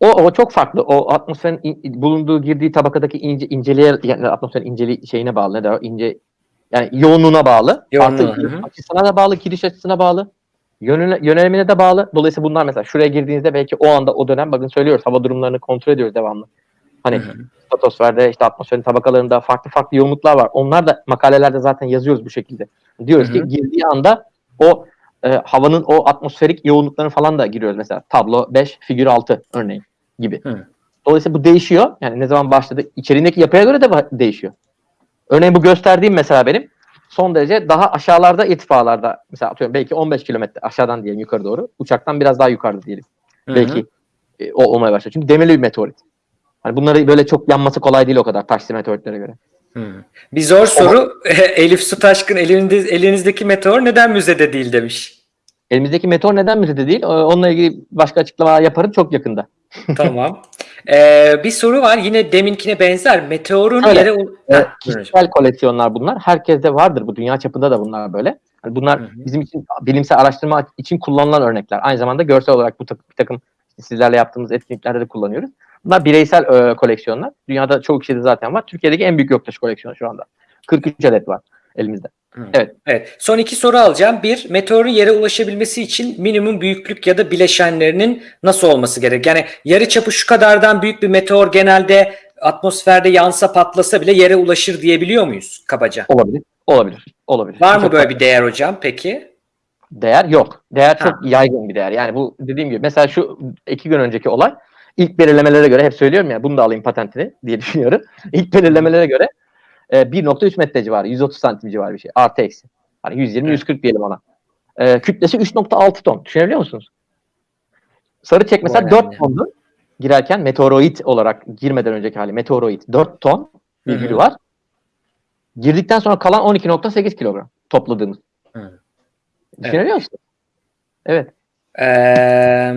O, o çok farklı. O atmosferin in- bulunduğu girdiği tabakadaki ince inceliğe yani atmosferin inceliği şeyine bağlı. Ne der ince yani yoğunluğuna bağlı. Yoğunluğu, Artı hı hı. açısına da bağlı, giriş açısına bağlı. Yönüne, yönelimine de bağlı. Dolayısıyla bunlar mesela şuraya girdiğinizde belki o anda o dönem bakın söylüyoruz hava durumlarını kontrol ediyoruz devamlı. Hani Hı hı. stratosferde işte atmosferin tabakalarında farklı farklı yoğunluklar var. Onlar da makalelerde zaten yazıyoruz bu şekilde. Diyoruz Hı ki girdiği anda o e, havanın o atmosferik yoğunluklarını falan da giriyoruz. Mesela tablo 5, figür 6 örneğin gibi. Hı. Dolayısıyla bu değişiyor. Yani ne zaman başladı? İçeriğindeki yapıya göre de değişiyor. Örneğin bu gösterdiğim mesela benim son derece daha aşağılarda irtifalarda mesela atıyorum belki 15 kilometre aşağıdan diyelim yukarı doğru. Uçaktan biraz daha yukarıda diyelim. Hı hı. Belki e, o olmaya başlıyor. Çünkü demirli bir meteorit. Hani bunları böyle çok yanması kolay değil o kadar taşlı meteoritlere göre. Hı. Bir zor soru. Elif Su Taşkın elinde, elinizdeki meteor neden müzede değil demiş. Elimizdeki meteor neden müzede değil? Ee, Onunla ilgili başka açıklama yaparım çok yakında. tamam. Ee, bir soru var. Yine deminkine benzer. Meteorun Öyle. yere... hocam. kişisel koleksiyonlar bunlar. Herkeste vardır bu. Dünya çapında da bunlar böyle. Hani bunlar Hı hı. bizim için bilimsel araştırma için kullanılan örnekler. Aynı zamanda görsel olarak bu tak- bir takım sizlerle yaptığımız etkinliklerde de kullanıyoruz. Bunlar bireysel e, koleksiyonlar. Dünyada çoğu kişide zaten var. Türkiye'deki en büyük göktaşı koleksiyonu şu anda. 43 adet var elimizde. Evet. Evet. Son iki soru alacağım. Bir, meteorun yere ulaşabilmesi için minimum büyüklük ya da bileşenlerinin nasıl olması gerek? Yani yarı çapı şu kadardan büyük bir meteor genelde atmosferde yansa patlasa bile yere ulaşır diyebiliyor muyuz kabaca? Olabilir. Olabilir. Olabilir. Var mı böyle bir değer hocam peki? değer yok. Değer Ha. çok yaygın bir değer. Yani bu dediğim gibi mesela şu iki gün önceki olay ilk belirlemelere göre hep söylüyorum ya bunu da alayım patentini diye düşünüyorum. İlk belirlemelere göre e, 1.3 metre civarı 130 santim civarı bir şey. Artı eksi. Hani 120 Evet. 140 diyelim ona. E, kütlesi 3.6 ton. Düşünebiliyor musunuz? Sarı çek mesela Bu 4 önemli. tondu. Girerken meteoroid olarak girmeden önceki hali meteoroid 4 ton hı. virgülü var. Girdikten sonra kalan 12.8 kilogram topladığımız. Hı. Düşünebiliyor musunuz? Evet. Ee,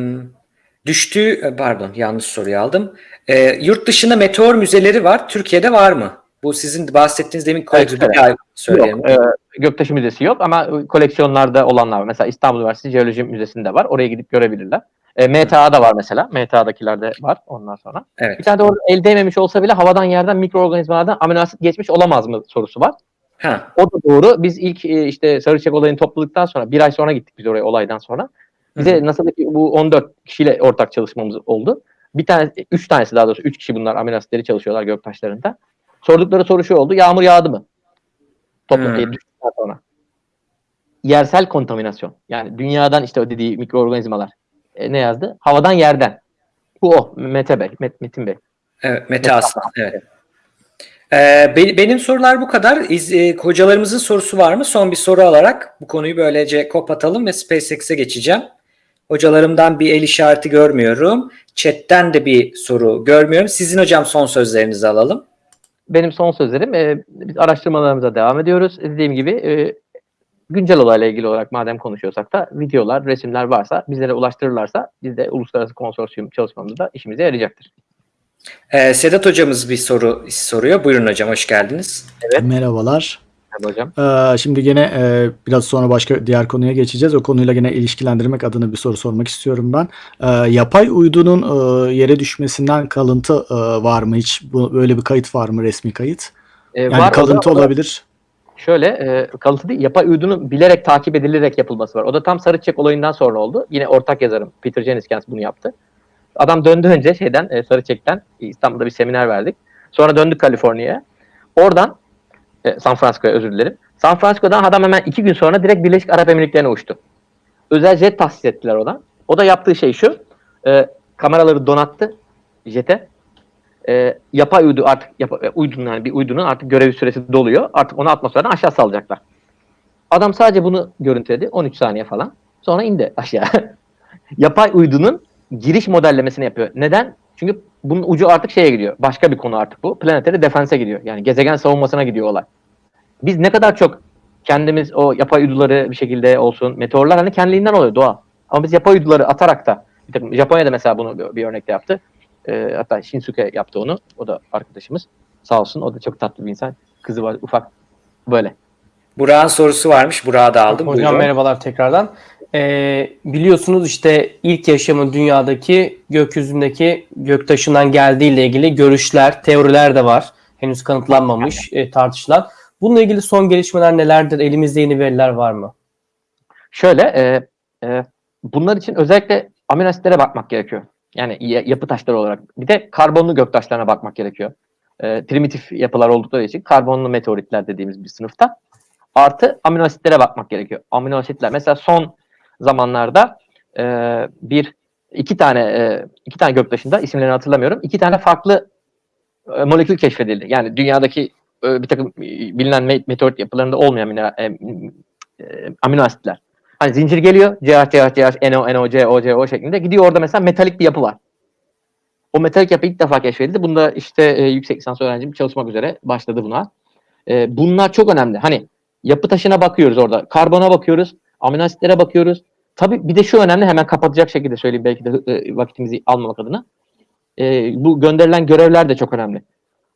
düştüğü, pardon yanlış soruyu aldım. Ee, yurt dışında meteor müzeleri var. Türkiye'de var mı? Bu sizin bahsettiğiniz demin koyduğunuz evet. söyleyelim. Yok, e, Göktaşı Müzesi yok ama koleksiyonlarda olanlar var. Mesela İstanbul Üniversitesi Jeoloji Müzesi'nde var. Oraya gidip görebilirler. E, MTA'da var mesela. MTA'dakilerde var ondan sonra. Evet. Bir tane de orada el değmemiş olsa bile havadan yerden mikroorganizmalardan amino asit geçmiş olamaz mı sorusu var. Ha. O da doğru. Biz ilk e, işte Sarıçek olayını topladıktan sonra bir ay sonra gittik biz oraya olaydan sonra. Bize nasıl ki bu 14 kişiyle ortak çalışmamız oldu. Bir tane, üç tanesi daha doğrusu üç kişi bunlar asitleri çalışıyorlar göktaşlarında. Sordukları soru şu oldu. Yağmur yağdı mı? Hmm. düştükten sonra. Yersel kontaminasyon. Yani dünyadan işte o dediği mikroorganizmalar. E, ne yazdı? Havadan yerden. Bu o. Mete Bey. Met, Metin Bey. Evet, Mete Aslan. Evet. Ee, be- benim sorular bu kadar. İz, e, hocalarımızın sorusu var mı? Son bir soru alarak bu konuyu böylece kapatalım ve SpaceX'e geçeceğim. Hocalarımdan bir el işareti görmüyorum. Chat'ten de bir soru görmüyorum. Sizin hocam son sözlerinizi alalım. Benim son sözlerim. e, biz araştırmalarımıza devam ediyoruz. Dediğim gibi e, güncel olayla ilgili olarak madem konuşuyorsak da videolar, resimler varsa bizlere ulaştırırlarsa biz de uluslararası konsorsiyum çalışmamızda işimize yarayacaktır. Ee, Sedat hocamız bir soru soruyor. Buyurun hocam hoş geldiniz. Merhabalar. Tabii hocam. Ee, şimdi gene e, biraz sonra başka diğer konuya geçeceğiz. O konuyla gene ilişkilendirmek adına bir soru sormak istiyorum ben. Ee, yapay uydunun e, yere düşmesinden kalıntı e, var mı hiç? Bu, böyle bir kayıt var mı resmi kayıt? E, Yani var, o da- kalıntı o da olabilir. Şöyle e, kalıntı değil, yapay uydunun bilerek takip edilerek yapılması var. O da tam sarı çiçek olayından sonra oldu. Yine ortak yazarım Peter Jeniskens bunu yaptı. Adam döndü önce şeyden e, sarı çiçekten İstanbul'da bir seminer verdik. Sonra döndük Kaliforniya'ya. Oradan e, San Francisco'ya özür dilerim. San Francisco'dan adam hemen iki gün sonra direkt Birleşik Arap Emirlikleri'ne uçtu. Özel jet tahsis ettiler ona. O da yaptığı şey şu. e, kameraları donattı jete. E, yapay uydu artık yapa, e, uydunun yani bir uydunun artık görev süresi doluyor. Artık onu atmosferden aşağı salacaklar. Adam sadece bunu görüntüledi 13 saniye falan. Sonra indi aşağı. yapay uydunun giriş modellemesini yapıyor. Neden? Çünkü bunun ucu artık şeye gidiyor. Başka bir konu artık bu. Planetary defense'e gidiyor. Yani gezegen savunmasına gidiyor olay. Biz ne kadar çok kendimiz o yapay uyduları bir şekilde olsun. Meteorlar hani kendiliğinden oluyor doğa. Ama biz yapay uyduları atarak da bir takım, Japonya'da mesela bunu bir, bir örnekte yaptı. Ee, hatta Shinsuke yaptı onu. O da arkadaşımız. Sağ olsun. O da çok tatlı bir insan. Kızı var ufak. Böyle. Burak'ın sorusu varmış. Burak'ı da aldım. Hocam Buyurun. merhabalar tekrardan. Ee, biliyorsunuz işte ilk yaşamın dünyadaki gökyüzündeki göktaşından geldiği ile ilgili görüşler, teoriler de var. Henüz kanıtlanmamış, e, tartışılan. Bununla ilgili son gelişmeler nelerdir? Elimizde yeni veriler var mı? Şöyle e, e, bunlar için özellikle amino asitlere bakmak gerekiyor. Yani ya- yapı taşları olarak. Bir de karbonlu göktaşlarına bakmak gerekiyor. E, primitif yapılar oldukları için karbonlu meteoritler dediğimiz bir sınıfta. Artı amino asitlere bakmak gerekiyor. Amino asitler mesela son zamanlarda e, bir iki tane e, iki tane göktaşında isimlerini hatırlamıyorum. iki tane farklı e, molekül keşfedildi. Yani dünyadaki e, bir takım e, bilinen me- meteorit yapılarında olmayan mineral, e, e, amino asitler. Hani zincir geliyor. CH, CH, CH, NO, NO, CO, CO şeklinde. Gidiyor orada mesela metalik bir yapı var. O metalik yapı ilk defa keşfedildi. Bunda işte e, yüksek lisans öğrencim çalışmak üzere başladı buna. E, bunlar çok önemli. Hani yapı taşına bakıyoruz orada. Karbona bakıyoruz. Amino asitlere bakıyoruz. Tabii bir de şu önemli hemen kapatacak şekilde söyleyeyim belki de e, vakitimizi almamak adına. E, bu gönderilen görevler de çok önemli.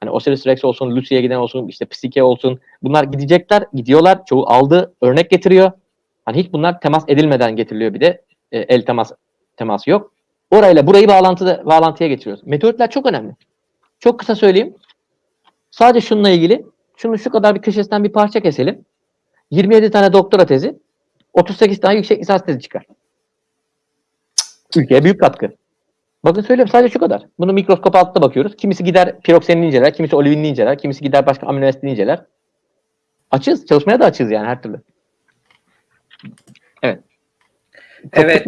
Hani Osiris Rex olsun, Lucy'ye giden olsun, işte Psyche olsun. Bunlar gidecekler, gidiyorlar. Çoğu aldı, örnek getiriyor. Hani hiç bunlar temas edilmeden getiriliyor bir de. E, el temas teması yok. Orayla burayı bağlantıda, bağlantıya getiriyoruz. Meteoritler çok önemli. Çok kısa söyleyeyim. Sadece şununla ilgili şunu şu kadar bir köşesinden bir parça keselim. 27 tane doktora tezi, 38 tane yüksek lisans tezi çıkar. Ülkeye büyük katkı. Bakın söylüyorum sadece şu kadar. Bunu mikroskop altında bakıyoruz. Kimisi gider piroksenini inceler, kimisi olivinini inceler, kimisi gider başka amino asitini inceler. Açığız. Çalışmaya da açığız yani her türlü. Evet. Çok Evet.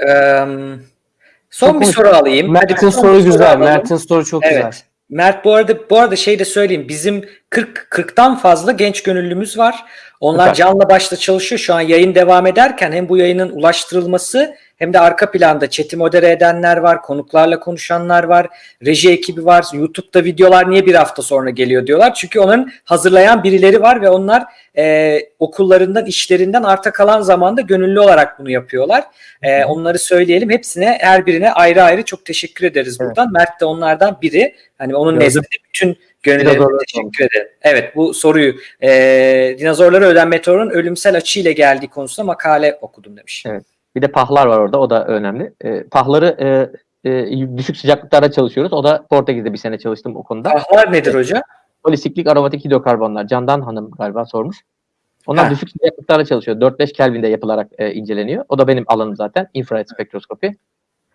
Eee, son Çok bir soru alayım. Mert'in soru güzel. Mert'in soru çok güzel. Evet. Mert bu arada bu arada şey de söyleyeyim. Bizim 40 40'tan fazla genç gönüllümüz var. Onlar Süper. canla başla çalışıyor. Şu an yayın devam ederken hem bu yayının ulaştırılması hem de arka planda chat'i modere edenler var, konuklarla konuşanlar var, reji ekibi var. YouTube'da videolar niye bir hafta sonra geliyor diyorlar. Çünkü onların hazırlayan birileri var ve onlar e, okullarından, işlerinden arta kalan zamanda gönüllü olarak bunu yapıyorlar. E, onları söyleyelim. Hepsine, her birine ayrı ayrı çok teşekkür ederiz Evet. buradan. Mert de onlardan biri. Hani onun nezdinde bütün gönüllerine Dinozorları teşekkür ederim. Evet bu soruyu e, dinozorlara ölen meteorun ölümsel açıyla geldiği konusunda makale okudum demiş. Evet. Bir de pahlar var orada. O da önemli. E, pahları e, e, düşük sıcaklıklarda çalışıyoruz. O da Portekiz'de bir sene çalıştım o konuda. Ahlar nedir hocam? Polisiklik aromatik hidrokarbonlar. Candan Hanım galiba sormuş. Onlar Ha. düşük sıcaklıklarda çalışıyor. 4-5 Kelvin'de yapılarak e, inceleniyor. O da benim alanım zaten. İnfrared spektroskopi.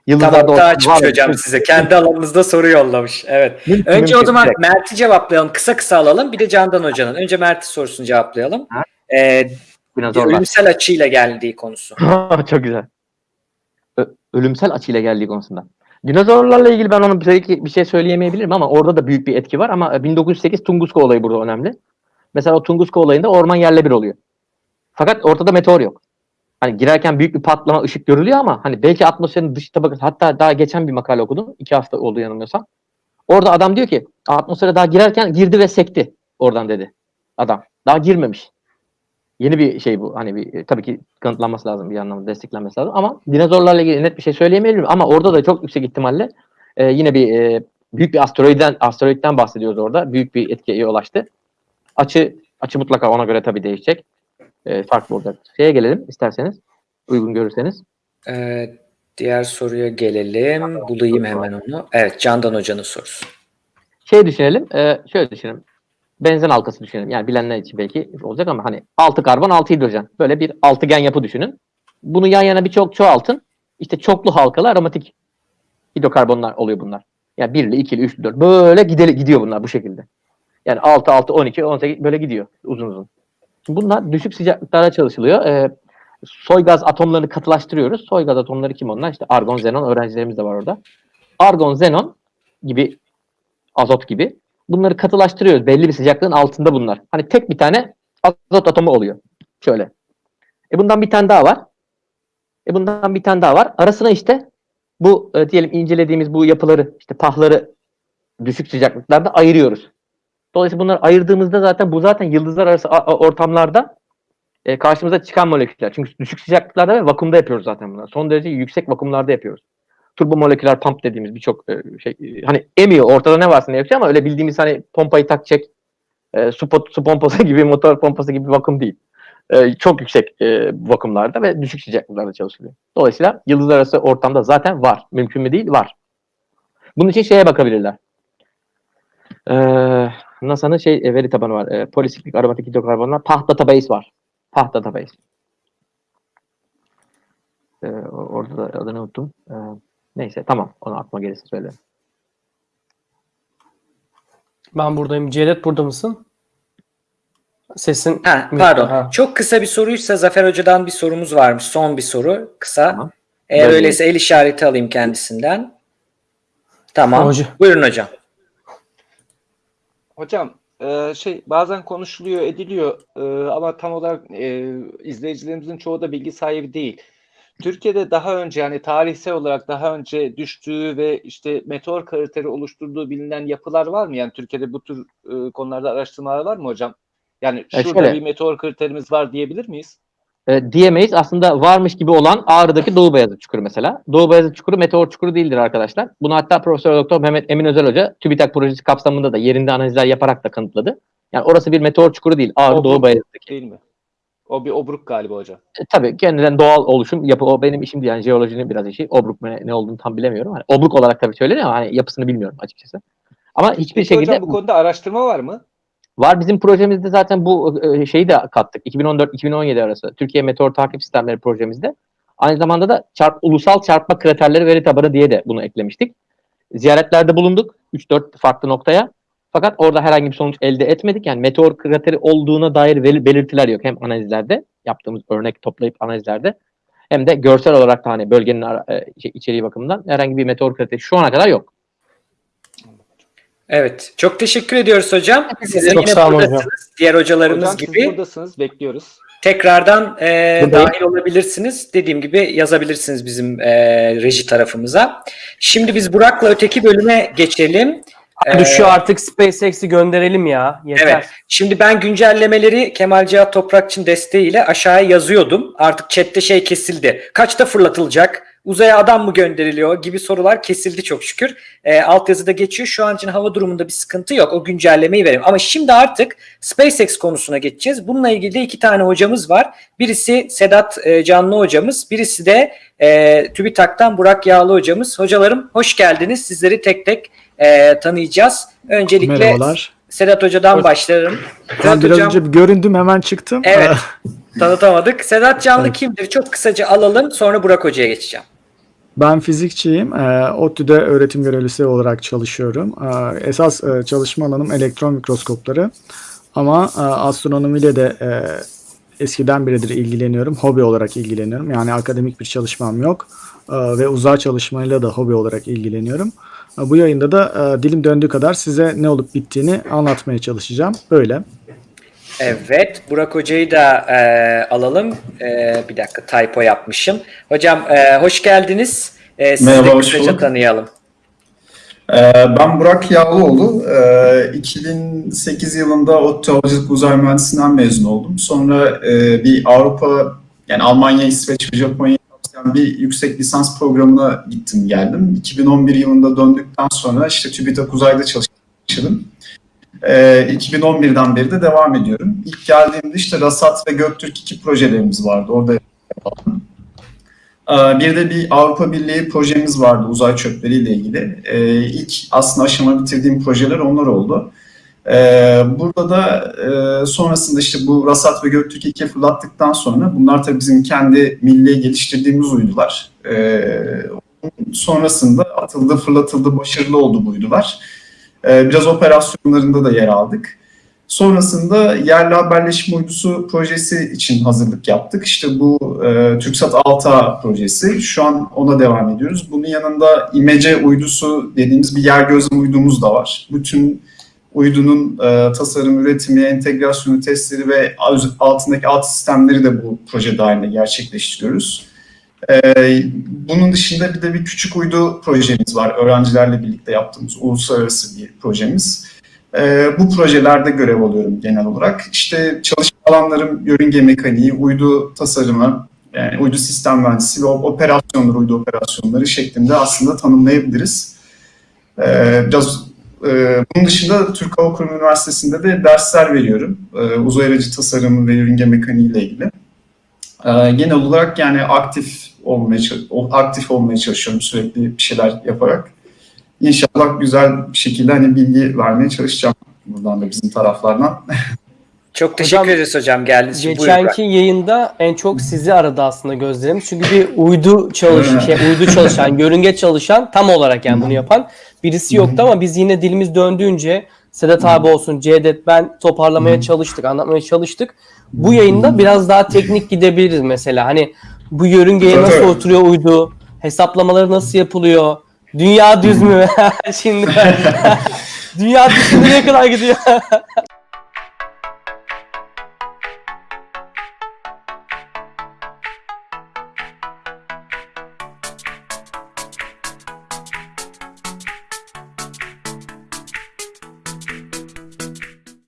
Tamam Yıldızlarda daha açmış hocam size. Kendi alanınızda soru yollamış. Evet. Mümkün, Önce o mümkün. zaman Direkt. Mert'i cevaplayalım. Kısa kısa alalım. Bir de Candan Hoca'nın. Önce Mert'i sorusunu cevaplayalım. Ha. E, Dinozorlar. ölümsel açıyla geldiği konusu. Çok güzel. Ö- ölümsel açıyla geldiği konusunda. Dinozorlarla ilgili ben onun bir şey söyleyemeyebilirim ama orada da büyük bir etki var ama 1908 Tunguska olayı burada önemli. Mesela o Tunguska olayında orman yerle bir oluyor. Fakat ortada meteor yok. Hani girerken büyük bir patlama ışık görülüyor ama hani belki atmosferin dış tabakası hatta daha geçen bir makale okudum. iki hafta oldu yanılmıyorsam. Orada adam diyor ki atmosfere daha girerken girdi ve sekti oradan dedi adam. Daha girmemiş. Yeni bir şey bu. Hani bir e, tabii ki kanıtlanması lazım bir anlamda desteklenmesi lazım ama dinozorlarla ilgili net bir şey söyleyemeyelim ama orada da çok yüksek ihtimalle e, yine bir e, büyük bir asteroidden asteroidden bahsediyoruz orada. Büyük bir etkiye ulaştı. Açı açı mutlaka ona göre tabii değişecek. E, farklı olacak. Şeye gelelim isterseniz. Uygun görürseniz. E, diğer soruya gelelim. Bulayım hemen onu. Evet Candan Hoca'nın sorusu. Şey düşünelim. E, şöyle düşünelim. Benzin halkası düşünelim. Yani bilenler için belki olacak ama hani 6 karbon 6 hidrojen. Böyle bir altıgen yapı düşünün. Bunu yan yana birçok çoğaltın. İşte çoklu halkalı aromatik hidrokarbonlar oluyor bunlar. Yani 1'li, 2'li, 3'lü, 4 böyle gideli, gidiyor bunlar bu şekilde. Yani 6, 6, 12, 18 böyle gidiyor uzun uzun. Bunlar düşük sıcaklıklarda çalışılıyor. Ee, soy gaz atomlarını katılaştırıyoruz. Soy gaz atomları kim onlar? İşte argon, xenon öğrencilerimiz de var orada. Argon, xenon gibi azot gibi bunları katılaştırıyoruz. Belli bir sıcaklığın altında bunlar. Hani tek bir tane azot atomu oluyor. Şöyle. E bundan bir tane daha var. E bundan bir tane daha var. Arasına işte bu e, diyelim incelediğimiz bu yapıları işte pahları düşük sıcaklıklarda ayırıyoruz. Dolayısıyla bunları ayırdığımızda zaten bu zaten yıldızlar arası ortamlarda e, karşımıza çıkan moleküller. Çünkü düşük sıcaklıklarda ve vakumda yapıyoruz zaten bunları. Son derece yüksek vakumlarda yapıyoruz. Turbo moleküler pump dediğimiz birçok e, şey e, hani emiyor ortada ne varsa ne yapıyor ama öyle bildiğimiz hani pompayı tak çek e, su, su pompası gibi motor pompası gibi vakum değil. E, çok yüksek e, vakumlarda ve düşük sıcaklıklarda çalışılıyor. Dolayısıyla yıldızlar arası ortamda zaten var. Mümkün mü değil? Var. Bunun için şeye bakabilirler. E, NASA'nın şey e, veri tabanı var. E, polisiklik aromatik hidrokarbonlar. PAH database var. PAH database. E, orada da adını unuttum. E, neyse tamam. Onu aklıma gelirse söylerim. Ben buradayım. Cevdet burada mısın? Sesin Ha, pardon. Ha. Çok kısa bir soruysa Zafer Hoca'dan bir sorumuz varmış. Son bir soru. Kısa. Tamam. Eğer Buyurun. öyleyse el işareti alayım kendisinden. Tamam. Hoca- Buyurun hocam. Hocam e, şey bazen konuşuluyor ediliyor e, ama tam olarak e, izleyicilerimizin çoğu da bilgi sahibi değil. Türkiye'de daha önce yani tarihsel olarak daha önce düştüğü ve işte meteor krateri oluşturduğu bilinen yapılar var mı? Yani Türkiye'de bu tür e, konularda araştırmalar var mı hocam? Yani E, şurada şöyle. bir meteor kraterimiz var diyebilir miyiz? E, diyemeyiz. Aslında varmış gibi olan Ağrı'daki Doğu Beyazıt Çukuru mesela. Doğu Beyazıt Çukuru meteor çukuru değildir arkadaşlar. Bunu hatta Profesör Doktor Mehmet Emin Özel Hoca TÜBİTAK projesi kapsamında da yerinde analizler yaparak da kanıtladı. Yani orası bir meteor çukuru değil. Ağrı Obruk Doğu Beyazıt'taki. Değil mi? O bir obruk galiba hocam. E, tabii kendinden doğal oluşum yapı o benim işim değil yani jeolojinin biraz işi. Obruk ne, ne olduğunu tam bilemiyorum. Hani obruk olarak tabii söyleniyor ama hani yapısını bilmiyorum açıkçası. Ama hiçbir Peki şekilde hocam bu konuda araştırma var mı? Var bizim projemizde zaten bu e, şeyi de kattık. 2014-2017 arası Türkiye Meteor Takip Sistemleri projemizde. Aynı zamanda da çarp, ulusal çarpma kraterleri veri tabanı diye de bunu eklemiştik. Ziyaretlerde bulunduk 3-4 farklı noktaya. Fakat orada herhangi bir sonuç elde etmedik. Yani meteor krateri olduğuna dair bel- belirtiler yok. Hem analizlerde yaptığımız örnek toplayıp analizlerde hem de görsel olarak da hani bölgenin e, şey, içeriği bakımından herhangi bir meteor krateri şu ana kadar yok. Evet. Çok teşekkür ediyoruz hocam. Siz de Çok yine sağ olun buradasınız. hocam. Diğer hocalarımız Hocam gibi. buradasınız bekliyoruz. Tekrardan e, Buradayım. dahil olabilirsiniz. Dediğim gibi yazabilirsiniz bizim e, reji tarafımıza. Şimdi biz Burak'la öteki bölüme geçelim. Hadi Ee, şu artık SpaceX'i gönderelim ya. Yeter. Evet. Şimdi ben güncellemeleri Kemal Cihat Toprakçı'nın desteğiyle aşağıya yazıyordum. Artık chatte şey kesildi. Kaçta fırlatılacak? Uzaya adam mı gönderiliyor gibi sorular kesildi çok şükür. E, altyazıda geçiyor. Şu an için hava durumunda bir sıkıntı yok. O güncellemeyi verelim. Ama şimdi artık SpaceX konusuna geçeceğiz. Bununla ilgili de iki tane hocamız var. Birisi Sedat e, Canlı hocamız. Birisi de e, TÜBİTAK'tan Burak Yağlı hocamız. Hocalarım hoş geldiniz. Sizleri tek tek e, tanıyacağız. Öncelikle Merhabalar. Sedat Hoca'dan Hoş- başlarım. Ben Sedat biraz Hocam önce göründüm hemen çıktım. Evet. Tanıtamadık. Sedat Canlı Evet. kimdir? Çok kısaca alalım. Sonra Burak Hoca'ya geçeceğim. Ben fizikçiyim. Ee, ODTÜ'de öğretim görevlisi olarak çalışıyorum. Ee, esas e, çalışma alanım elektron mikroskopları. Ama e, astronomiyle de e, eskiden beridir ilgileniyorum. Hobi olarak ilgileniyorum. Yani akademik bir çalışmam yok. Ee, ve uzay çalışmayla da hobi olarak ilgileniyorum. Bu yayında da e, dilim döndüğü kadar size ne olup bittiğini anlatmaya çalışacağım. Böyle. Evet. Burak Hoca'yı da e, alalım. E, bir dakika typo yapmışım. Hocam e, hoş geldiniz. E, sizi Merhaba, de hoş kısaca bulduk. tanıyalım. Ee, Ben Burak Yağlıoğlu. Ee, 2008 yılında ODTÜ Havacılık Uzay Mühendisliğinden mezun oldum. Sonra e, bir Avrupa, yani Almanya, İsveç ve Japonya'yı kapsayan bir yüksek lisans programına gittim geldim. 2011 yılında döndükten sonra işte TÜBİTAK Uzay'da çalıştım. Ee, 2011'den beri de devam ediyorum. İlk geldiğimde işte Rasat ve Göktürk 2 projelerimiz vardı. Orada Ee, Bir de bir Avrupa Birliği projemiz vardı uzay çöpleriyle ilgili. Ee, İlk aslında aşama bitirdiğim projeler onlar oldu. Ee, Burada da e, sonrasında işte bu Rasat ve Göktürk 2'ye fırlattıktan sonra bunlar tabii bizim kendi milli geliştirdiğimiz uydular. Ee, Sonrasında atıldı, fırlatıldı, başarılı oldu bu uydular. Ee, Biraz operasyonlarında da yer aldık. Sonrasında yerli haberleşme uydusu projesi için hazırlık yaptık. İşte bu e, TürkSat 6A projesi. Şu an ona devam ediyoruz. Bunun yanında İMECE uydusu dediğimiz bir yer gözlem uydumuz da var. Bütün uydunun e, tasarım, üretimi, entegrasyonu, testleri ve altındaki alt sistemleri de bu proje dahilinde gerçekleştiriyoruz. E, bunun dışında bir de bir küçük uydu projemiz var. Öğrencilerle birlikte yaptığımız uluslararası bir projemiz. Ee, bu projelerde görev alıyorum genel olarak. İşte çalışma alanlarım yörünge mekaniği, uydu tasarımı, yani uydu sistem mühendisi ve operasyonları, uydu operasyonları şeklinde aslında tanımlayabiliriz. Ee, biraz e, bunun dışında Türk Hava Kurumu Üniversitesi'nde de dersler veriyorum. Ee, uzay aracı tasarımı ve yörünge mekaniği ile ilgili. Ee, genel olarak yani aktif olmaya çalış- aktif olmaya çalışıyorum sürekli bir şeyler yaparak. İnşallah güzel bir şekilde hani bilgi vermeye çalışacağım buradan da bizim taraflardan. Çok teşekkür Hocam, ederiz hocam geldiğiniz için. Geçenki yayında en çok sizi aradı aslında gözlerimiz. Çünkü bir uydu çalış şey, uydu çalışan, yörünge çalışan tam olarak yani bunu yapan birisi yoktu ama biz yine dilimiz döndüğünce Sedat abi olsun, Cevdet ben toparlamaya çalıştık, anlatmaya çalıştık. Bu yayında biraz daha teknik gidebiliriz mesela. Hani bu yörüngeye nasıl oturuyor uydu, hesaplamaları nasıl yapılıyor, dünya düz mü? Şimdi dünya düz mü nereye kadar gidiyor?